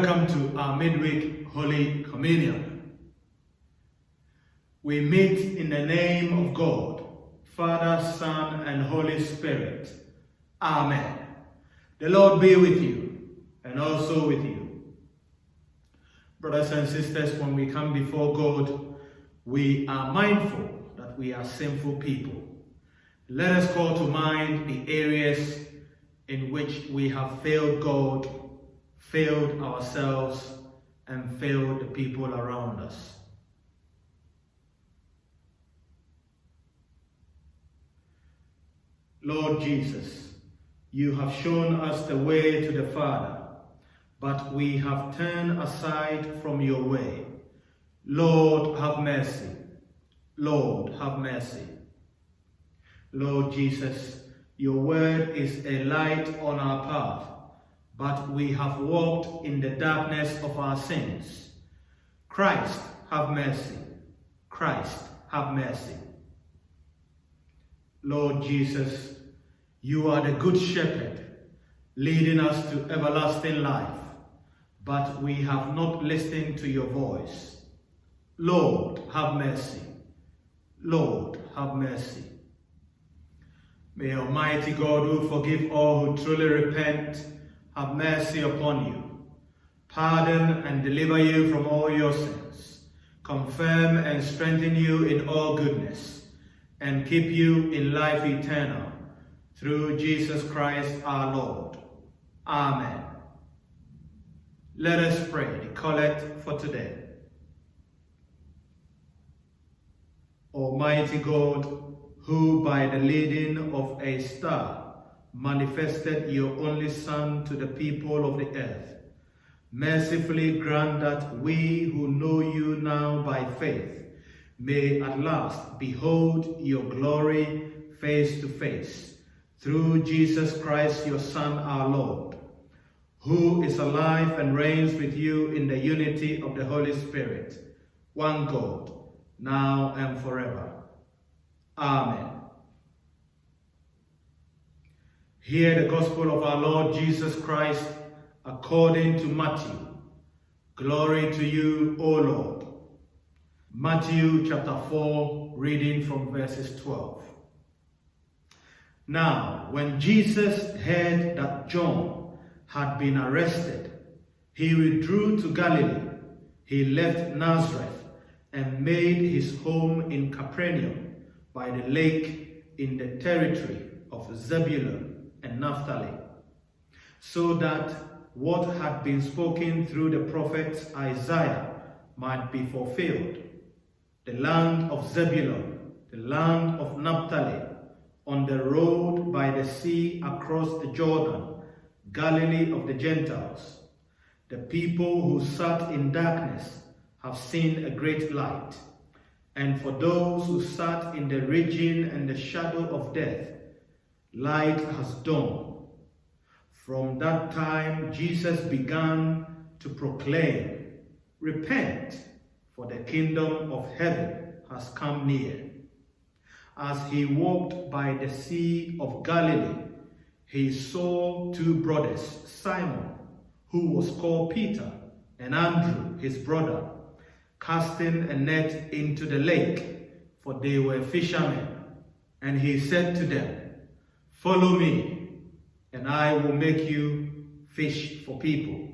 Welcome to our midweek Holy Communion. We meet in the name of God, Father, Son, and Holy Spirit. Amen. The Lord be with you and also with you. Brothers and sisters, when we come before God, we are mindful that we are sinful people. Let us call to mind the areas in which we have failed God, failed ourselves, and failed the people around us. Lord Jesus, you have shown us the way to the Father, but we have turned aside from your way. Lord, have mercy. Lord, have mercy. Lord Jesus, your word is a light on our path, but we have walked in the darkness of our sins. Christ, have mercy. Christ, have mercy. Lord Jesus, you are the good shepherd, leading us to everlasting life, but we have not listened to your voice. Lord, have mercy. Lord, have mercy. May Almighty God, who forgive all who truly repent, have mercy upon you, pardon and deliver you from all your sins, confirm and strengthen you in all goodness, and keep you in life eternal, through Jesus Christ our Lord. Amen. Let us pray the collect for today. Almighty God, who by the leading of a star manifested your only Son to the people of the earth, mercifully grant that we who know you now by faith may at last behold your glory face to face, through Jesus Christ your Son our Lord, who is alive and reigns with you in the unity of the Holy Spirit, one God, now and forever. Amen. Hear the gospel of our Lord Jesus Christ according to Matthew. Glory to you, O Lord. Matthew chapter 4, reading from verses 12. Now, when Jesus heard that John had been arrested, he withdrew to Galilee. He left Nazareth and made his home in Capernaum by the lake in the territory of Zebulun and Naphtali, so that what had been spoken through the prophet Isaiah might be fulfilled. The land of Zebulun, the land of Naphtali, on the road by the sea across the Jordan, Galilee of the Gentiles. The people who sat in darkness have seen a great light. And for those who sat in the region and the shadow of death, light has dawned. From that time, Jesus began to proclaim, Repent, for the kingdom of heaven has come near. As he walked by the Sea of Galilee, he saw two brothers, Simon, who was called Peter, and Andrew, his brother, casting a net into the lake, for they were fishermen. And he said to them, Follow me, and I will make you fish for people.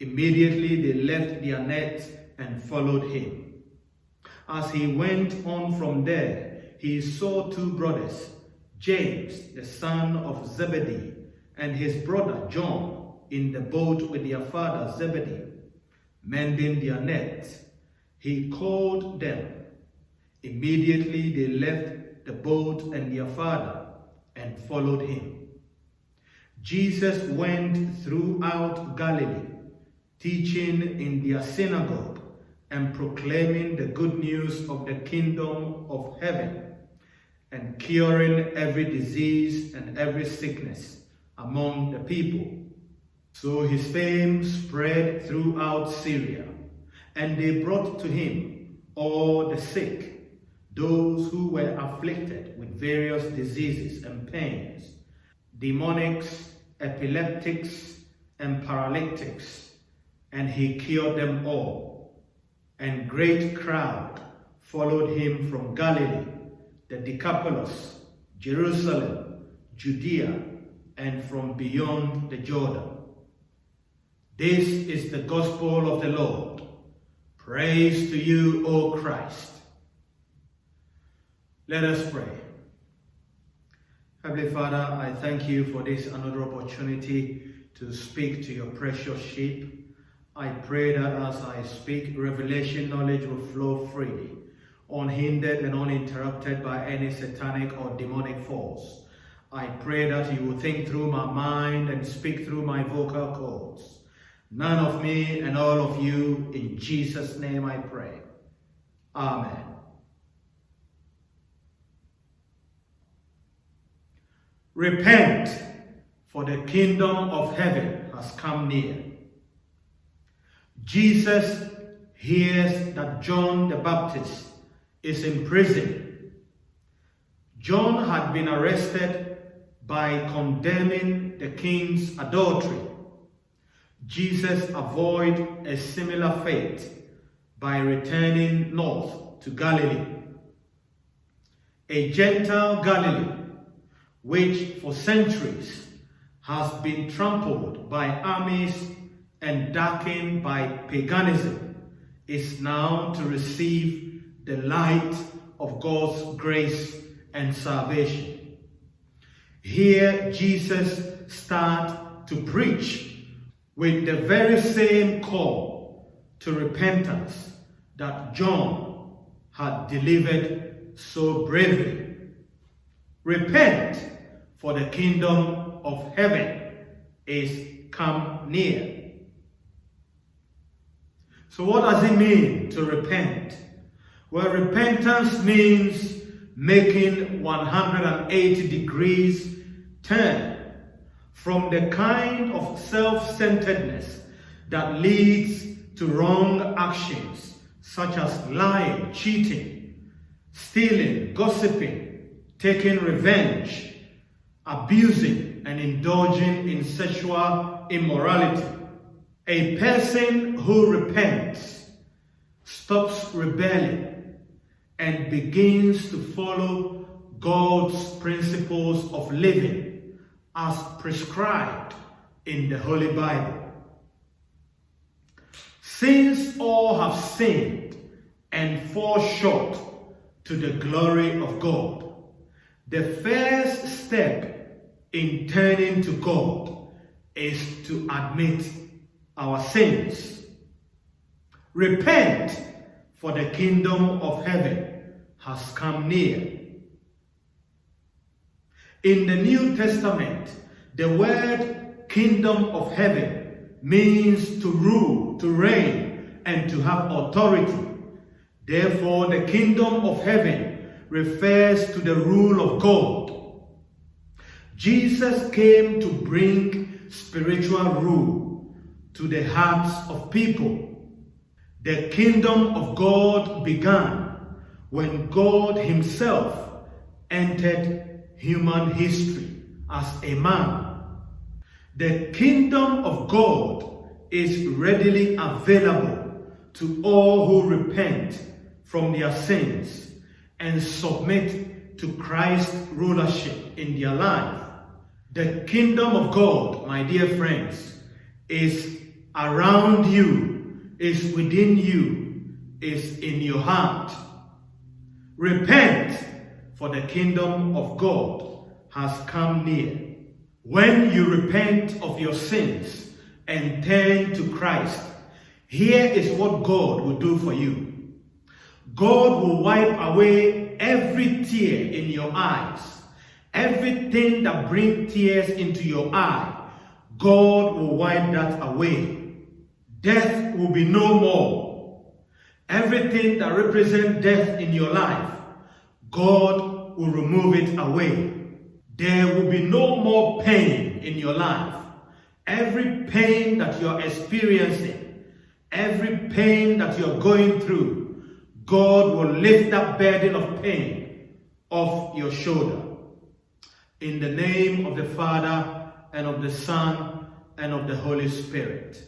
Immediately they left their net and followed him. As he went on from there, he saw two brothers, James, the son of Zebedee, and his brother John, in the boat with their father Zebedee mending their nets. He called them. Immediately they left the boat and their father and followed him. Jesus went throughout Galilee, teaching in their synagogue and proclaiming the good news of the kingdom of heaven and curing every disease and every sickness among the people. So his fame spread throughout Syria, and they brought to him all the sick, those who were afflicted with various diseases and pains, demoniacs, epileptics, and paralytics, and he cured them all. And great crowd followed him from Galilee, the Decapolis, Jerusalem, Judea, and from beyond the Jordan. This is the gospel of the Lord. Praise to you, O Christ. Let us pray. Heavenly Father, I thank you for this another opportunity to speak to your precious sheep. I pray that as I speak, revelation knowledge will flow freely, unhindered and uninterrupted by any satanic or demonic force. I pray that you will think through my mind and speak through my vocal cords. None of me and all of you, in Jesus' name I pray. Amen. Repent, for the kingdom of heaven has come near. Jesus hears that John the Baptist is in prison. John had been arrested by condemning the king's adultery. Jesus avoided a similar fate by returning north to Galilee. A Gentile Galilee, which for centuries has been trampled by armies and darkened by paganism, is now to receive the light of God's grace and salvation. Here Jesus starts to preach with the very same call to repentance that John had delivered so bravely. Repent, for the kingdom of heaven is come near. So what does it mean to repent? Well, repentance means making 180 degrees turn from the kind of self-centeredness that leads to wrong actions such as lying, cheating, stealing, gossiping, taking revenge, abusing, and indulging in sexual immorality. A person who repents stops rebelling and begins to follow God's principles of living as prescribed in the Holy Bible. Since all have sinned and fall short to the glory of God, the first step in turning to God is to admit our sins. Repent, for the kingdom of heaven has come near. In the New Testament, the word kingdom of heaven means to rule, to reign, and to have authority. Therefore, the kingdom of heaven refers to the rule of God. Jesus came to bring spiritual rule to the hearts of people. The kingdom of God began when God himself entered human history as a man. The kingdom of God is readily available to all who repent from their sins and submit to Christ's rulership in their life. The kingdom of God, my dear friends, is around you, is within you, is in your heart. Repent for the kingdom of God has come near. When you repent of your sins and turn to Christ, here is what God will do for you. God will wipe away every tear in your eyes. Everything that brings tears into your eye, God will wipe that away. Death will be no more. Everything that represents death in your life, God will remove it away. There will be no more pain in your life. Every pain that you're experiencing, every pain that you're going through, God will lift that burden of pain off your shoulder. In the name of the Father, and of the Son, and of the Holy Spirit.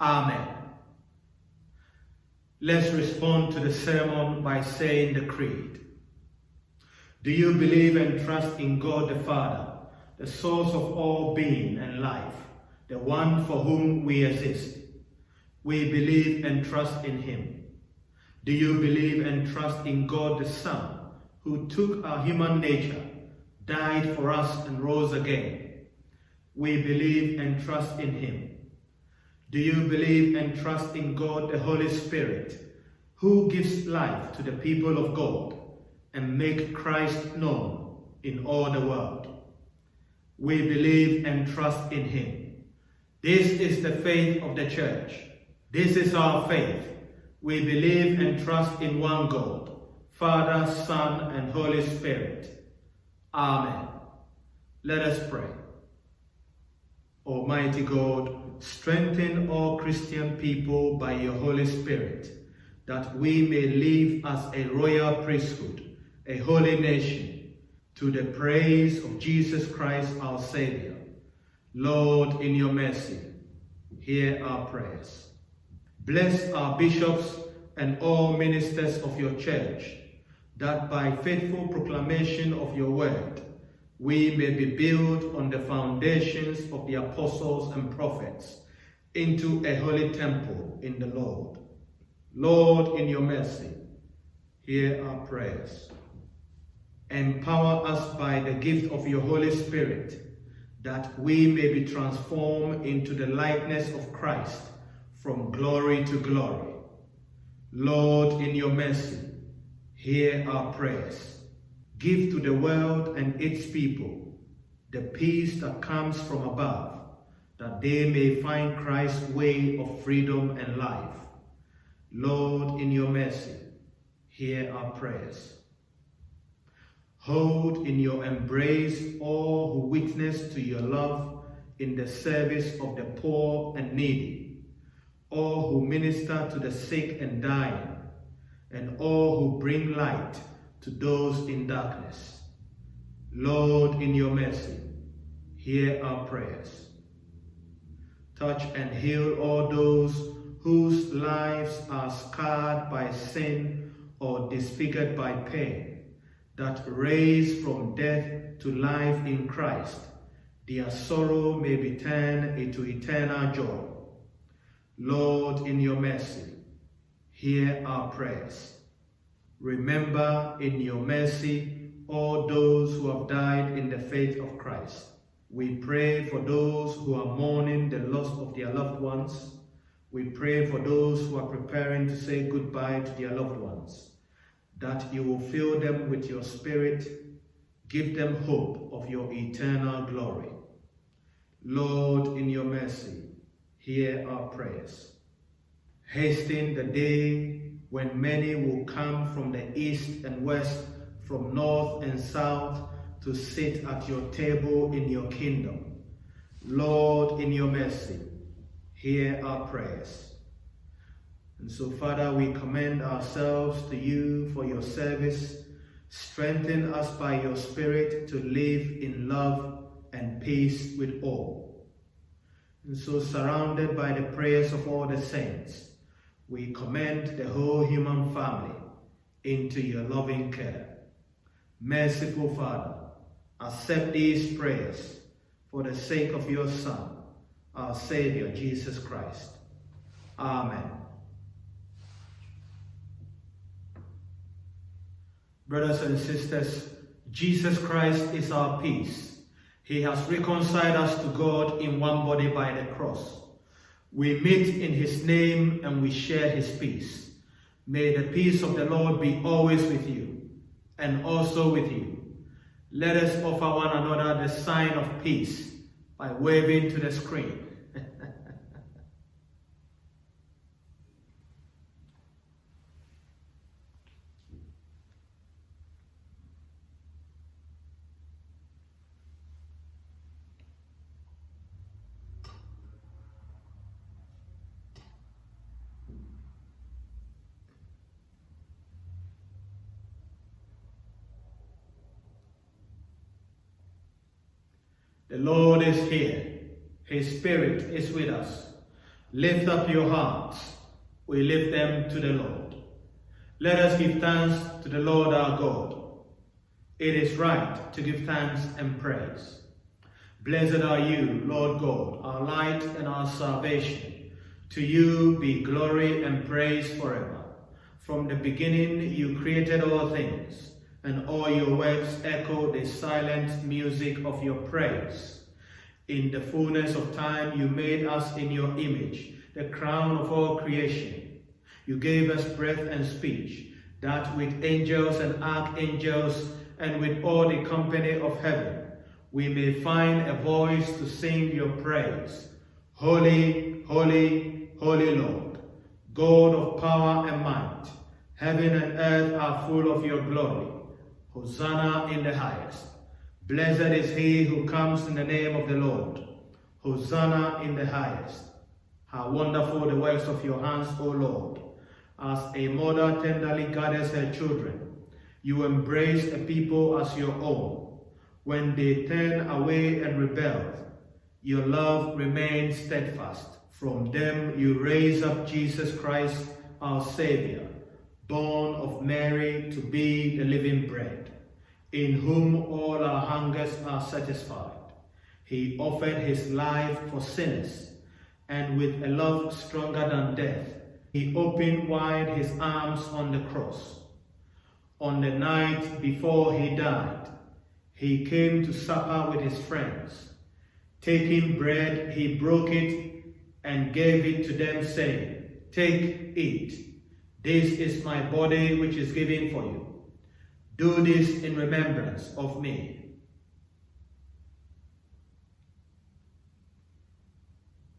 Amen. Let's respond to the sermon by saying the creed. Do you believe and trust in God the Father, the source of all being and life, the one for whom we exist? We believe and trust in him. Do you believe and trust in God the Son, who took our human nature, died for us and rose again? We believe and trust in him. Do you believe and trust in God the Holy Spirit, who gives life to the people of God and make Christ known in all the world? We believe and trust in him. This is the faith of the church. This is our faith. We believe and trust in one God, Father, Son, and Holy Spirit. Amen. Let us pray. Almighty God, strengthen all Christian people by your Holy Spirit, that we may live as a royal priesthood, a holy nation, to the praise of Jesus Christ our Savior. Lord, in your mercy, hear our prayers. Bless our bishops and all ministers of your church, that by faithful proclamation of your word, we may be built on the foundations of the apostles and prophets into a holy temple in the Lord. Lord, in your mercy, hear our prayers. Empower us by the gift of your Holy Spirit, that we may be transformed into the likeness of Christ from glory to glory. Lord, in your mercy, hear our prayers. Give to the world and its people the peace that comes from above, that they may find Christ's way of freedom and life. Lord, in your mercy, hear our prayers. Hold in your embrace all who witness to your love in the service of the poor and needy, all who minister to the sick and dying, and all who bring light to those in darkness. Lord, in your mercy, hear our prayers. Touch and heal all those whose lives are scarred by sin or disfigured by pain, that raised from death to life in Christ, their sorrow may be turned into eternal joy. Lord, in your mercy, hear our prayers. Remember in your mercy all those who have died in the faith of Christ. We pray for those who are mourning the loss of their loved ones. We pray for those who are preparing to say goodbye to their loved ones, that you will fill them with your spirit, give them hope of your eternal glory. Lord, in your mercy, hear our prayers. Hasten the day when many will come from the east and west, from north and south, to sit at your table in your kingdom. Lord, in your mercy, hear our prayers. And so, Father, we commend ourselves to you for your service. Strengthen us by your Spirit to live in love and peace with all. And so, surrounded by the prayers of all the saints, we commend the whole human family into your loving care. Merciful Father, accept these prayers for the sake of your Son, our Savior, Jesus Christ. Amen. Brothers and sisters, Jesus Christ is our peace. He has reconciled us to God in one body by the cross we meet in his name and we share his peace. May the peace of the Lord be always with you and also with you. Let us offer one another the sign of peace by waving to the screen. The Lord is here. His Is with us. Lift up your hearts. We lift them to the Lord. Let us give thanks to the Lord our God. It is right to give thanks and praise. Blessed are you, Lord God, our light and our salvation. To you be glory and praise forever. From the beginning you created all things, and all your works echo the silent music of your praise. In the fullness of time you made us in your image, the crown of all creation. You gave us breath and speech, that with angels and archangels and with all the company of heaven, we may find a voice to sing your praise. Holy, holy, holy Lord, God of power and might, heaven and earth are full of your glory. Hosanna in the highest. Blessed is he who comes in the name of the Lord. Hosanna in the highest. How wonderful the works of your hands, O Lord. As a mother tenderly gathers her children, you embrace a people as your own when they turn away and rebel, your love remains steadfast. From them you raise up Jesus Christ, our Savior, born of Mary to be the living bread, in whom all our hungers are satisfied. He offered his life for sinners, and with a love stronger than death, he opened wide his arms on the cross. On the night before he died, he came to supper with his friends. Taking bread, he broke it and gave it to them, saying, Take, eat. This is my body which is given for you. Do this in remembrance of me.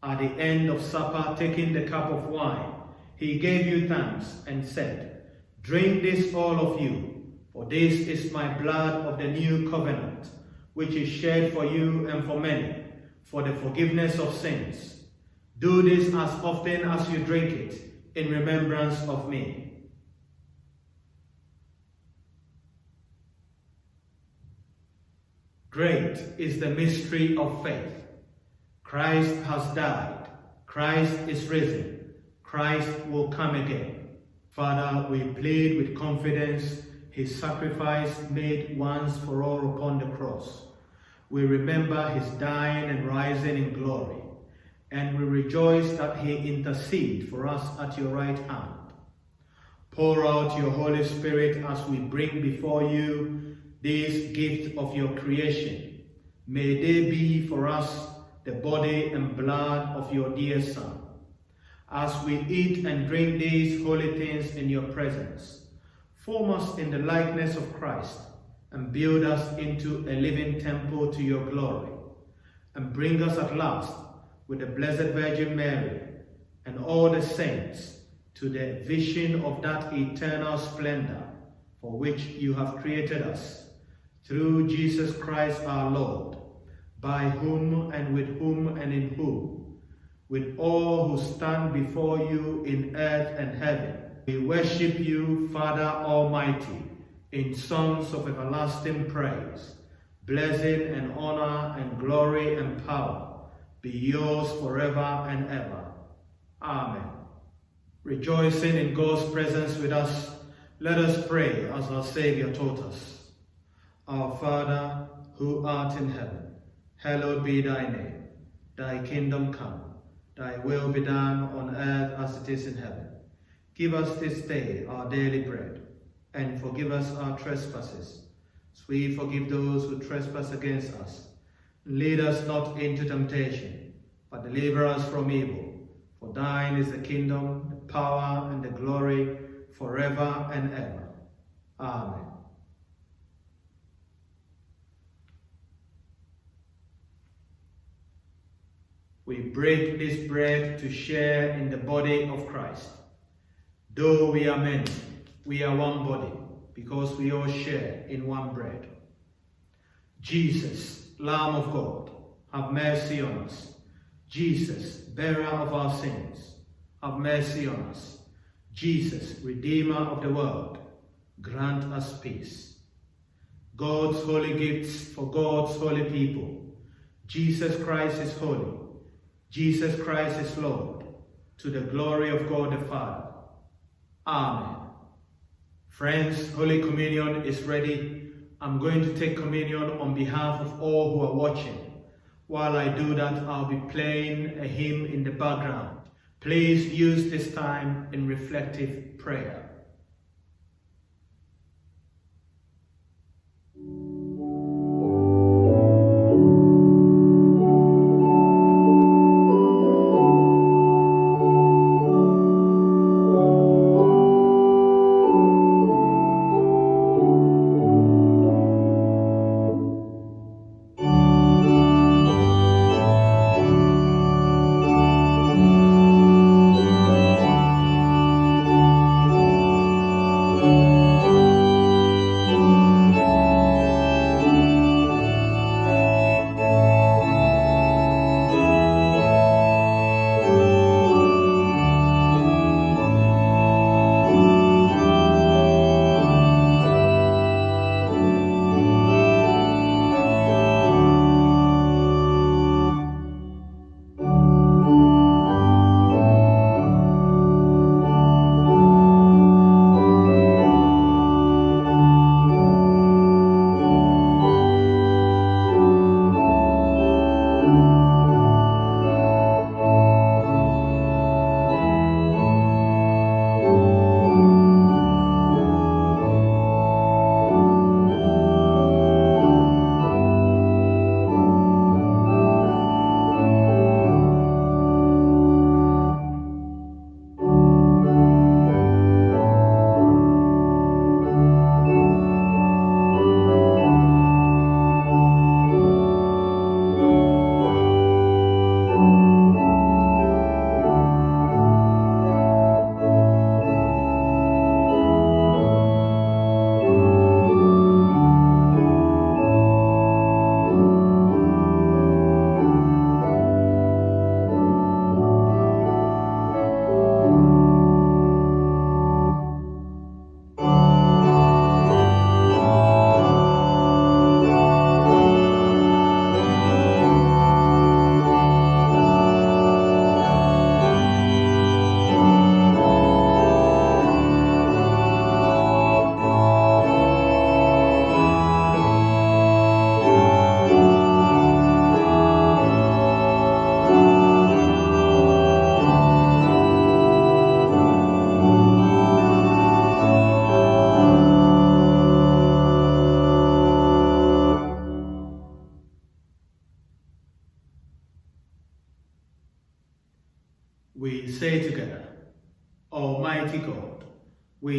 At the end of supper, taking the cup of wine, he gave you thanks and said, Drink this, all of you. For this is my blood of the new covenant, which is shed for you and for many, for the forgiveness of sins. Do this as often as you drink it, in remembrance of me. Great is the mystery of faith. Christ has died. Christ is risen. Christ will come again. Father, we plead with confidence his sacrifice made once for all upon the cross. We remember his dying and rising in glory, and we rejoice that he intercedes for us at your right hand. Pour out your Holy Spirit as we bring before you this gift of your creation. May they be for us the body and blood of your dear Son. As we eat and drink these holy things in your presence, Form us in the likeness of Christ and build us into a living temple to your glory. And bring us at last with the Blessed Virgin Mary and all the saints to the vision of that eternal splendor for which you have created us, through Jesus Christ our Lord, by whom and with whom and in whom, with all who stand before you in earth and heaven, we worship you, Father Almighty, in songs of everlasting praise. Blessing and honor and glory and power be yours forever and ever. Amen. Rejoicing in God's presence with us, let us pray as our Saviour taught us. Our Father, who art in heaven, hallowed be thy name. Thy kingdom come, thy will be done on earth as it is in heaven. Give us this day our daily bread, and forgive us our trespasses, as we forgive those who trespass against us. Lead us not into temptation, but deliver us from evil. For thine is the kingdom, the power, and the glory, forever and ever. Amen. We break this bread to share in the body of Christ. Though we are many, we are one body, because we all share in one bread. Jesus, Lamb of God, have mercy on us. Jesus, bearer of our sins, have mercy on us. Jesus, Redeemer of the world, grant us peace. God's holy gifts for God's holy people. Jesus Christ is holy. Jesus Christ is Lord, to the glory of God the Father. Amen. Friends, Holy Communion is ready. I'm going to take communion on behalf of all who are watching. While I do that, I'll be playing a hymn in the background. Please use this time in reflective prayer.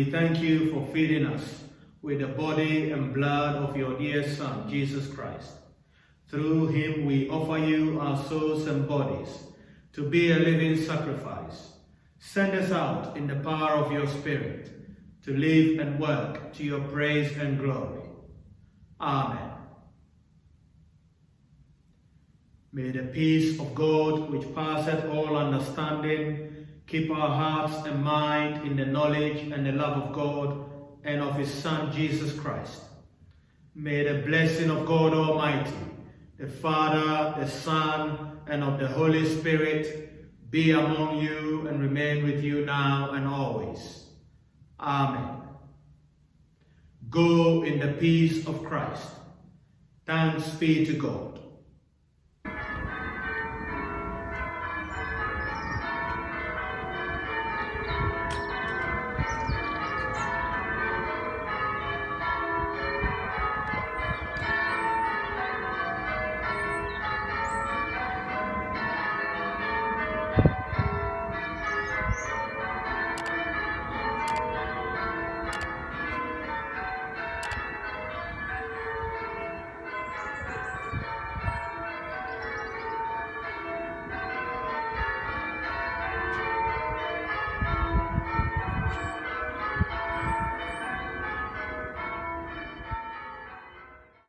We thank you for feeding us with the body and blood of your dear Son, Jesus Christ. Through him we offer you our souls and bodies to be a living sacrifice. Send us out in the power of your Spirit to live and work to your praise and glory. Amen. May the peace of God, which passeth all understanding, keep our hearts and mind in the knowledge and the love of God and of his Son, Jesus Christ. May the blessing of God Almighty, the Father, the Son, and of the Holy Spirit be among you and remain with you now and always. Amen. Go in the peace of Christ. Thanks be to God.